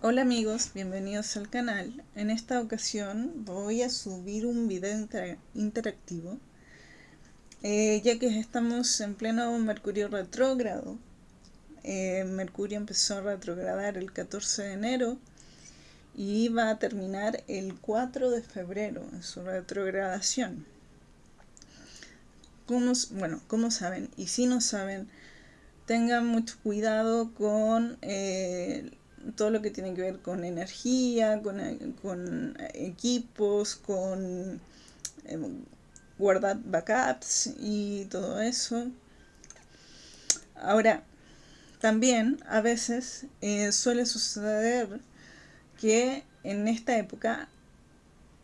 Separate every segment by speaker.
Speaker 1: Hola amigos, bienvenidos al canal. En esta ocasión voy a subir un video interactivo eh, ya que estamos en pleno Mercurio retrógrado. Eh, Mercurio empezó a retrogradar el 14 de enero y va a terminar el 4 de febrero en su retrogradación. Como, bueno, como saben, y si no saben, tengan mucho cuidado con eh, todo lo que tiene que ver con energía, con, equipos, con eh, guardar backups y todo eso. Ahora, también a veces eh, suele suceder que en esta época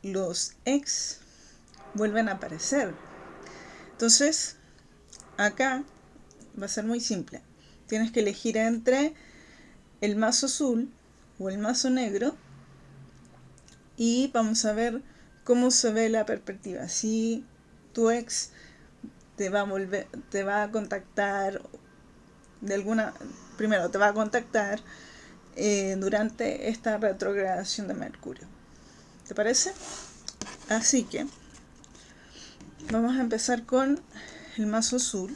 Speaker 1: los ex vuelven a aparecer. Entonces, acá va a ser muy simple. Tienes que elegir entre el mazo azul o el mazo negro y vamos a ver cómo se ve la perspectiva. Si tu ex te va a volver, te va a contactar de alguna, primero te va a contactar eh, durante esta retrogradación de Mercurio. ¿Te parece? Así que vamos a empezar con el mazo azul.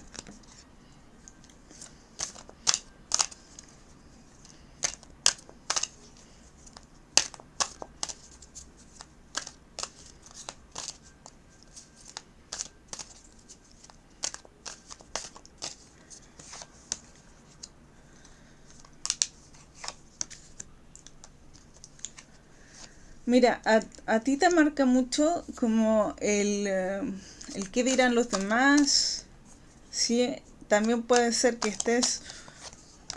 Speaker 1: Mira, a, ti te marca mucho como el, eh, el qué dirán los demás. ¿sí? También puede ser que estés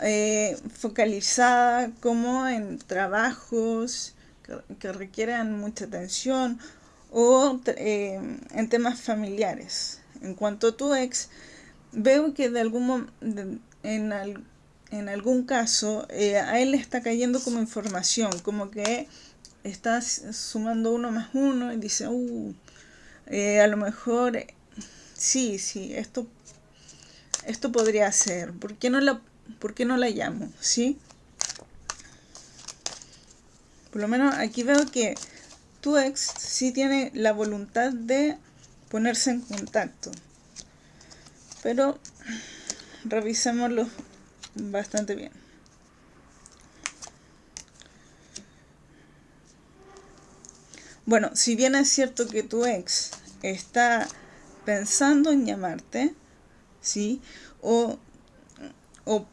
Speaker 1: eh, focalizada como en trabajos que, requieran mucha atención o eh, en temas familiares. En cuanto a tu ex, veo que de algún en, en algún caso a él le está cayendo como información, como que estás sumando uno más uno y dice, uh, eh, a lo mejor, sí, sí, esto, esto podría ser, ¿por qué no la, por qué no la llamo? ¿Sí? Por lo menos aquí veo que tu ex sí tiene la voluntad de ponerse en contacto. Pero revisémoslo bastante bien. Bueno, si bien es cierto que tu ex está pensando en llamarte, ¿sí? O,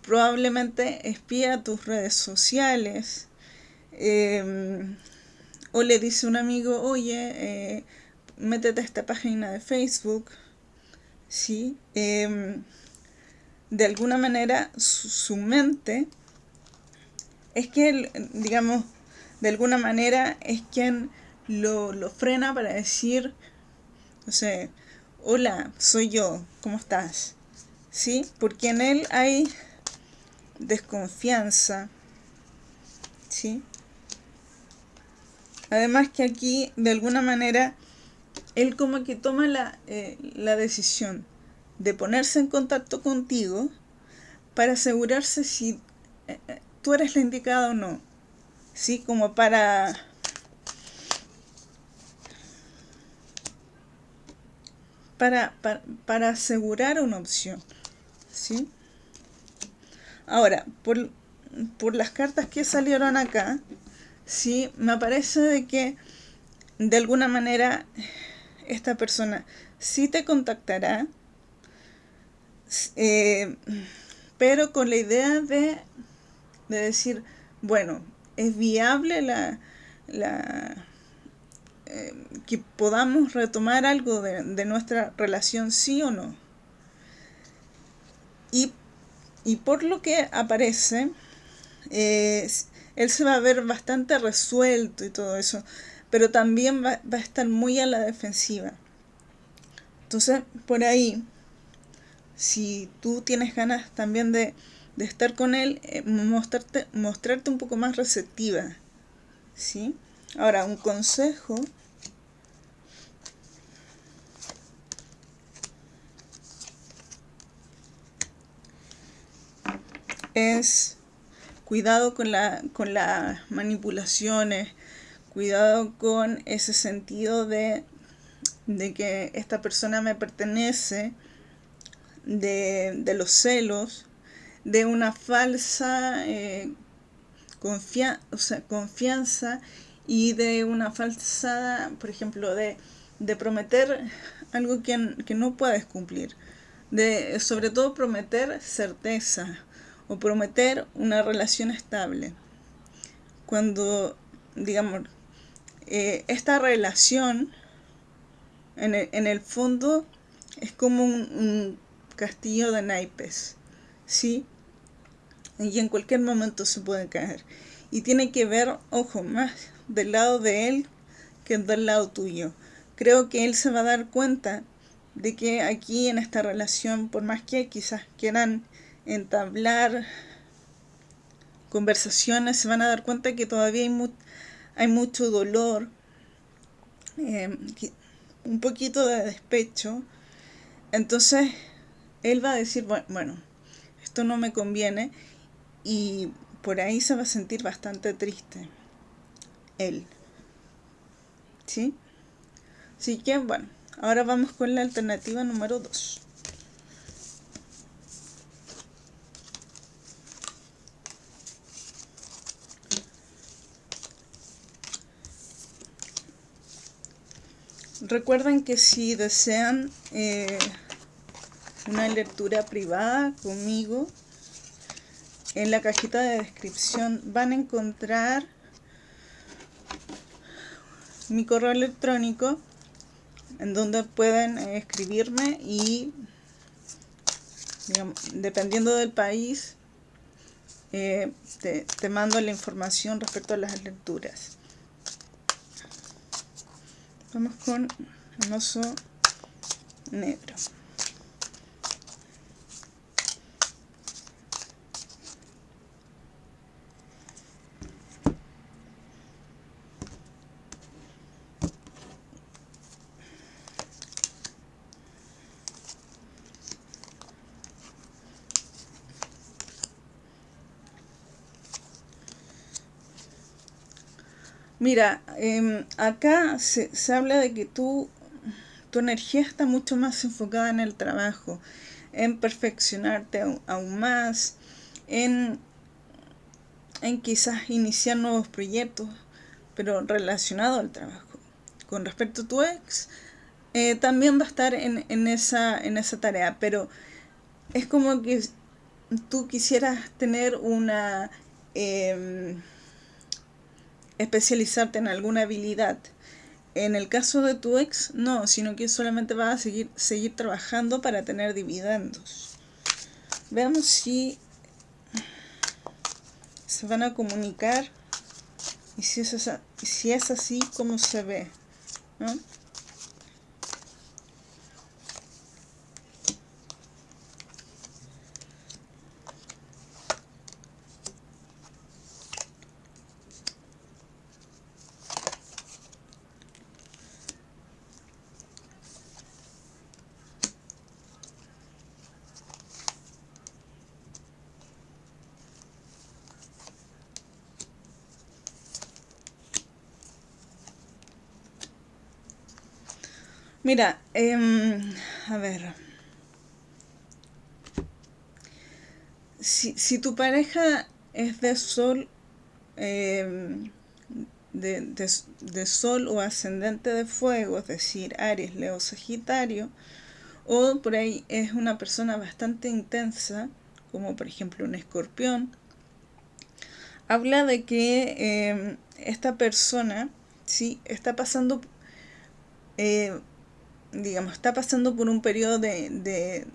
Speaker 1: probablemente espía tus redes sociales, em, o le dice a un amigo, oye, eh, métete a esta página de Facebook, ¿sí? Em, de alguna manera su, mente es que, digamos, de alguna manera es quien lo, frena para decir, no sé, hola, soy yo, ¿cómo estás? ¿Sí? Porque en él hay desconfianza, ¿sí? Además que aquí, de alguna manera, él como que toma la, eh, la decisión de ponerse en contacto contigo para asegurarse si eh, eh, tú eres la indicada o no. ¿Sí? Como para para, para, asegurar una opción. ¿sí? Ahora, por, por las cartas que salieron acá, ¿sí? me parece de que de alguna manera esta persona sí te contactará, eh, pero con la idea de, de decir, bueno, es viable la, la, eh, que podamos retomar algo de, nuestra relación, sí o no. Y, por lo que aparece, él se va a ver bastante resuelto y todo eso, pero también va, a estar muy a la defensiva. Entonces, por ahí, si tú tienes ganas también de, estar con él, eh, mostrarte, mostrarte un poco más receptiva. ¿sí? Ahora, un consejo es cuidado con, la, con las manipulaciones, cuidado con ese sentido de, de que esta persona me pertenece, de, de los celos, de una falsa eh, o sea, confianza y de una falsa, por ejemplo, de, de prometer algo que, que, no puedes cumplir. De, sobre todo prometer certeza o prometer una relación estable. Cuando, digamos, eh, esta relación en el, en el, fondo es como un, un castillo de naipes, ¿sí? Y en cualquier momento se puede caer. Y tiene que ver, ojo, más del lado de él que del lado tuyo. Creo que él se va a dar cuenta de que aquí en esta relación, por más que quizás quieran entablar conversaciones, se van a dar cuenta que todavía hay, hay mucho dolor, eh, un poquito de despecho. Entonces, él va a decir, bueno, esto no me conviene y por ahí se va a sentir bastante triste. Él. ¿Sí? Así que, bueno, ahora vamos con la alternativa número 2. Recuerden que si desean eh, una lectura privada conmigo, en la cajita de descripción van a encontrar mi correo electrónico en donde pueden escribirme y dependiendo del país eh, te mando la información respecto a las lecturas. Vamos con un oso negro. Mira, eh, acá se, se, habla de que tú, tu energía está mucho más enfocada en el trabajo, en perfeccionarte aún, aún más, en, en quizás iniciar nuevos proyectos, pero relacionado al trabajo. Con respecto a tu ex, eh, también va a estar en, en, esa, en esa tarea, pero es como que tú quisieras tener una... Eh, especializarte en alguna habilidad. En el caso de tu ex, no, sino que solamente vas a seguir, seguir trabajando para tener dividendos. Veamos si se van a comunicar y si es, si es así, cómo se ve. ¿no? Mira, eh, a ver. Si, si, tu pareja es de sol, eh, de, de, sol o ascendente de fuego, es decir, Aries, Leo, Sagitario, o por ahí es una persona bastante intensa, como por ejemplo un escorpión, habla de que eh, esta persona sí está pasando eh, digamos, está pasando por un periodo de, de,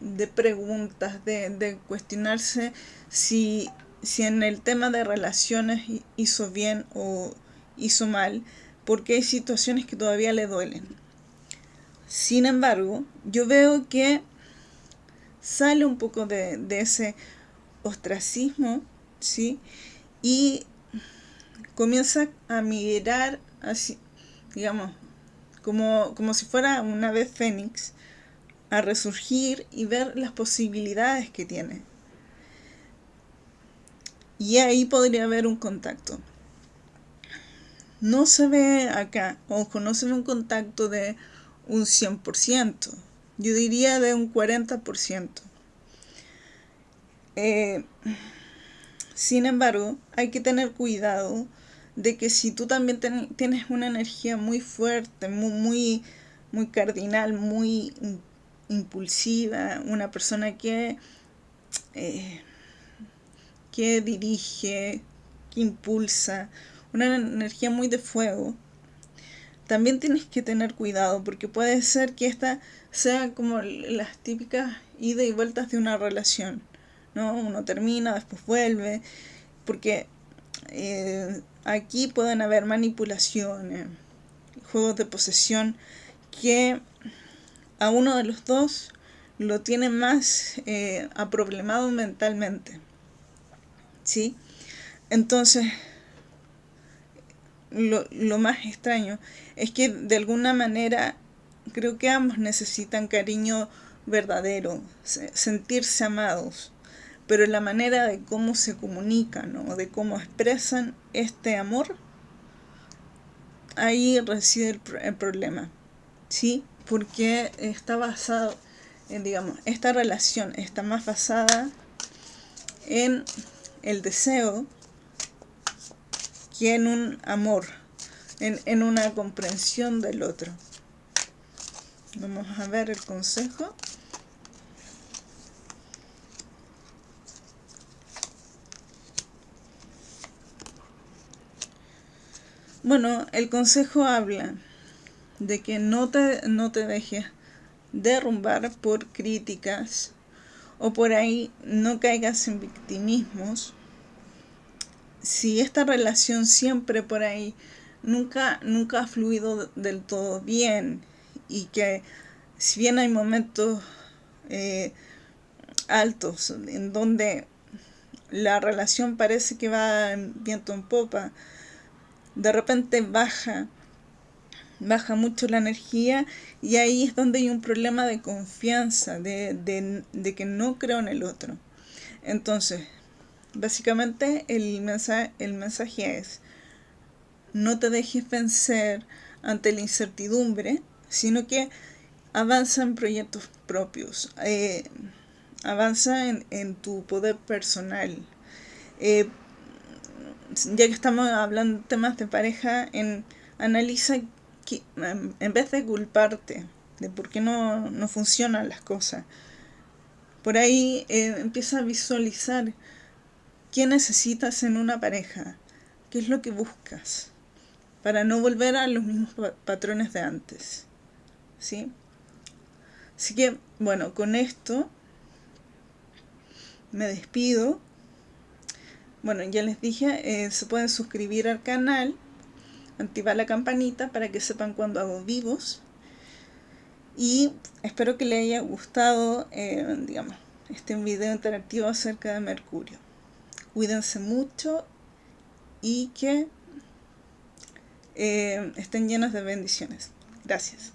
Speaker 1: de preguntas, de, de, cuestionarse si, si en el tema de relaciones hizo bien o hizo mal, porque hay situaciones que todavía le duelen. Sin embargo, yo veo que sale un poco de, de ese ostracismo, ¿sí? Y comienza a mirar así, digamos, como, como si fuera una vez fénix, a resurgir y ver las posibilidades que tiene. Y ahí podría haber un contacto. No se ve acá, ojo, no se ve un contacto de un 100%. Yo diría de un 40%. Eh, sin embargo, hay que tener cuidado de que si tú también tienes una energía muy fuerte, muy, muy, muy cardinal, muy impulsiva, una persona que, eh, que dirige, que impulsa, una energía muy de fuego, también tienes que tener cuidado porque puede ser que esta sea como las típicas ida y vueltas de una relación, ¿no? Uno termina, después vuelve, porque eh, aquí pueden haber manipulaciones, juegos de posesión que a uno de los dos lo tiene más eh, aproblemado mentalmente. ¿Sí? Entonces, lo, lo más extraño es que de alguna manera creo que ambos necesitan cariño verdadero, sentirse amados, pero la manera de cómo se comunican o de cómo expresan este amor, ahí reside el, el problema, ¿sí? Porque está basado en, digamos, esta relación está más basada en el deseo que en un amor, en, en una comprensión del otro. Vamos a ver el consejo. Bueno, el consejo habla de que no te, no te dejes derrumbar por críticas o por ahí no caigas en victimismos. Si esta relación siempre por ahí nunca, nunca ha fluido del todo bien y que si bien hay momentos eh, altos en donde la relación parece que va viento en popa, de repente baja, baja mucho la energía y ahí es donde hay un problema de confianza, de, de, de que no creo en el otro. Entonces, Básicamente el mensaje, el mensaje es, no te dejes vencer ante la incertidumbre, sino que avanza en proyectos propios, eh, avanza en, tu poder personal. Eh, ya que estamos hablando temas de pareja, en, analiza que, en vez de culparte de por qué no, no funcionan las cosas, por ahí eh, empieza a visualizar ¿Qué necesitas en una pareja? ¿Qué es lo que buscas? Para no volver a los mismos patrones de antes. ¿Sí? Así que, bueno, con esto me despido. Bueno, ya les dije, eh, se pueden suscribir al canal, activar la campanita para que sepan cuando hago vivos. Y espero que les haya gustado, eh, digamos, este video interactivo acerca de Mercurio cuídense mucho y que eh, estén llenos de bendiciones. Gracias.